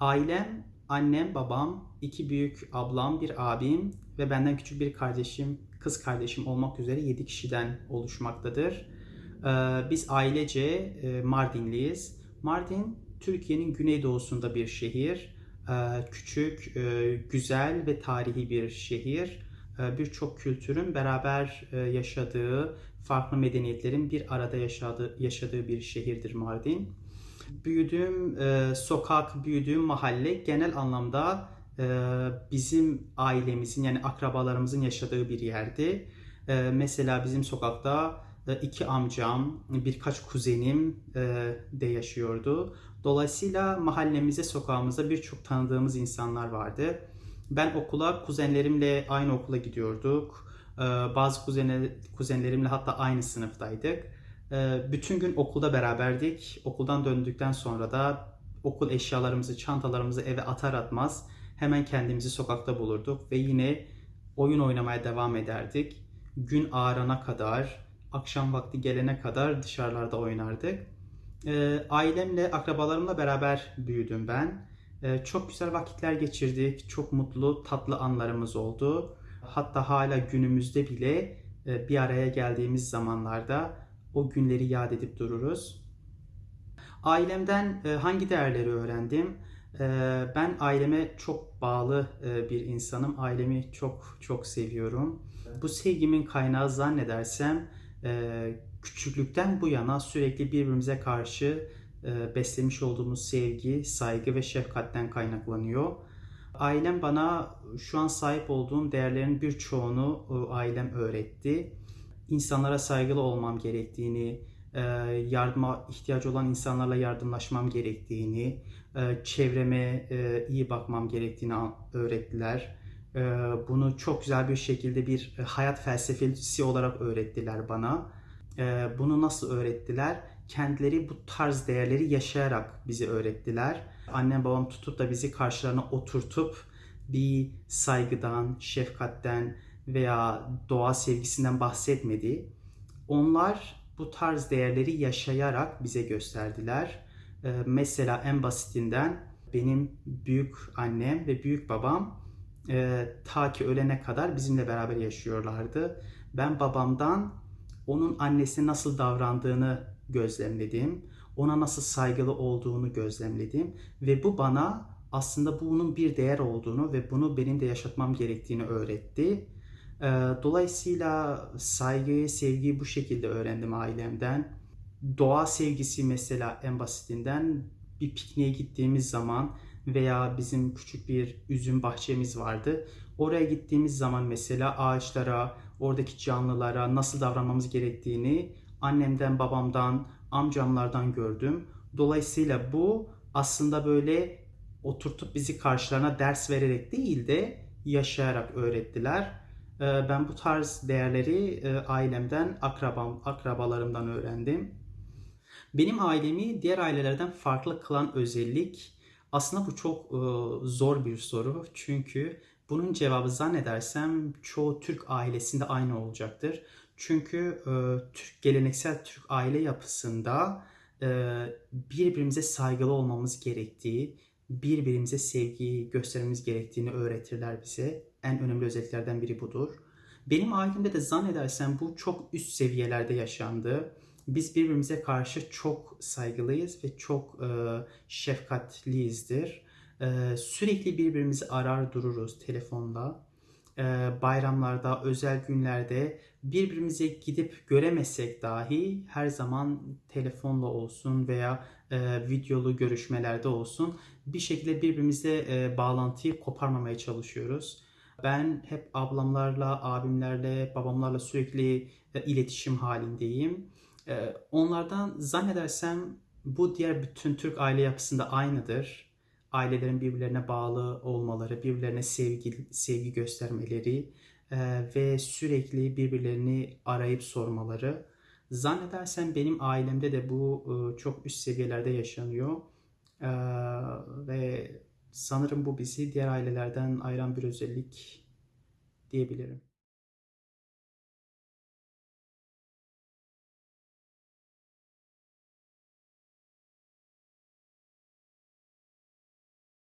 Ailem, annem, babam, iki büyük ablam, bir abim ve benden küçük bir kardeşim, kız kardeşim olmak üzere 7 kişiden oluşmaktadır. Ee, Biz ailece e, Mardinliyiz. Mardin, Türkiye'nin güneydoğusunda bir şehir. Ee, Küçük, e, güzel ve tarihi bir şehir. Ee, Birçok kültürün beraber e, yaşadığı, farklı medeniyetlerin bir arada yaşadığı, yaşadığı bir şehirdir Mardin. Büyüdüğüm e, sokak, büyüdüğüm mahalle genel anlamda e, bizim ailemizin yani akrabalarımızın yaşadığı bir yerdi. E, mesela bizim sokakta e, iki amcam, birkaç kuzenim e, de yaşıyordu. Dolayısıyla mahallemize, sokağımıza birçok tanıdığımız insanlar vardı. Ben okula kuzenlerimle aynı okula gidiyorduk. E, Bazı kuzenler, kuzenlerimle hatta aynı sınıftaydık. Ee, Bütün gün okulda beraberdik. Okuldan döndükten sonra da okul eşyalarımızı, çantalarımızı eve atar atmaz hemen kendimizi sokakta bulurduk ve yine oyun oynamaya devam ederdik. Gün ağarana kadar, akşam vakti gelene kadar dışarılarda oynardık. Ee, Ailemle, akrabalarımla beraber büyüdüm ben. Ee, Çok güzel vakitler geçirdik. Çok mutlu, tatlı anlarımız oldu. Hatta hala günümüzde bile e, bir araya geldiğimiz zamanlarda o günleri yad edip dururuz. Ailemden e, hangi değerleri öğrendim? E, Ben aileme çok bağlı e, bir insanım. Ailemi çok çok seviyorum. Bu sevgimin kaynağı zannedersem küçüklükten bu yana sürekli birbirimize karşı beslemiş olduğumuz sevgi, saygı ve şefkatten kaynaklanıyor. Ailem bana şu an sahip olduğum değerlerin birçoğunu ailem öğretti insanlara saygılı olmam gerektiğini, e, yardıma ihtiyacı olan insanlarla yardımlaşmam gerektiğini, e, çevreme e, iyi bakmam gerektiğini öğrettiler. Bunu çok güzel bir şekilde bir hayat felsefesi olarak öğrettiler bana. Bunu nasıl öğrettiler? Kendileri bu tarz değerleri yaşayarak bizi öğrettiler. Annem babam tutup da bizi karşılarına oturtup bir saygıdan, şefkatten, veya doğa sevgisinden bahsetmedi. Onlar bu tarz değerleri yaşayarak bize gösterdiler. Ee, mesela en basitinden benim büyük annem ve büyük babam e, ta ki ölene kadar bizimle beraber yaşıyorlardı. Ben babamdan onun annesine nasıl davrandığını gözlemledim. Ona nasıl saygılı olduğunu gözlemledim ve bu bana aslında bunun bir değer olduğunu ve bunu benim de yaşatmam gerektiğini öğretti. Ee, dolayısıyla saygıyı, sevgiyi bu şekilde öğrendim ailemden. Doğa sevgisi mesela en basitinden bir pikniğe gittiğimiz zaman veya bizim küçük bir üzüm bahçemiz vardı. Oraya gittiğimiz zaman mesela ağaçlara, oradaki canlılara nasıl davranmamız gerektiğini annemden, babamdan, amcamlardan gördüm. Dolayısıyla bu aslında böyle oturtup bizi karşılarına ders vererek değil de yaşayarak öğrettiler. Ee, ben bu tarz değerleri e, ailemden, akrabam, akrabalarımdan öğrendim. Benim ailemi diğer ailelerden farklı kılan özellik aslında bu çok e, zor bir soru. Çünkü bunun cevabı zannedersem çoğu Türk ailesinde aynı olacaktır. Çünkü e, Türk geleneksel Türk aile yapısında birbirimize saygılı olmamız gerektiği, birbirimize sevgi göstermemiz gerektiğini öğretirler bize. En önemli özelliklerden biri budur. Benim ailemde de zannedersem bu çok üst seviyelerde yaşandı. Biz birbirimize karşı çok saygılıyız ve çok e, şefkatliyizdir. E, sürekli birbirimizi arar dururuz telefonla. E, bayramlarda, özel günlerde birbirimize gidip göremesek dahi her zaman telefonla olsun veya e, videolu görüşmelerde olsun bir şekilde birbirimizle e, bağlantıyı koparmamaya çalışıyoruz. Ben hep ablamlarla, abimlerle, babamlarla sürekli e, iletişim halindeyim. E, onlardan zannedersem bu diğer bütün Türk aile yapısında aynıdır. Ailelerin birbirlerine bağlı olmaları, birbirlerine sevgi, sevgi göstermeleri e, ve sürekli birbirlerini arayıp sormaları. Zannedersem benim ailemde de bu çok üst seviyelerde yaşanıyor. Ve sanırım bu bizi diğer ailelerden ayıran bir özellik diyebilirim.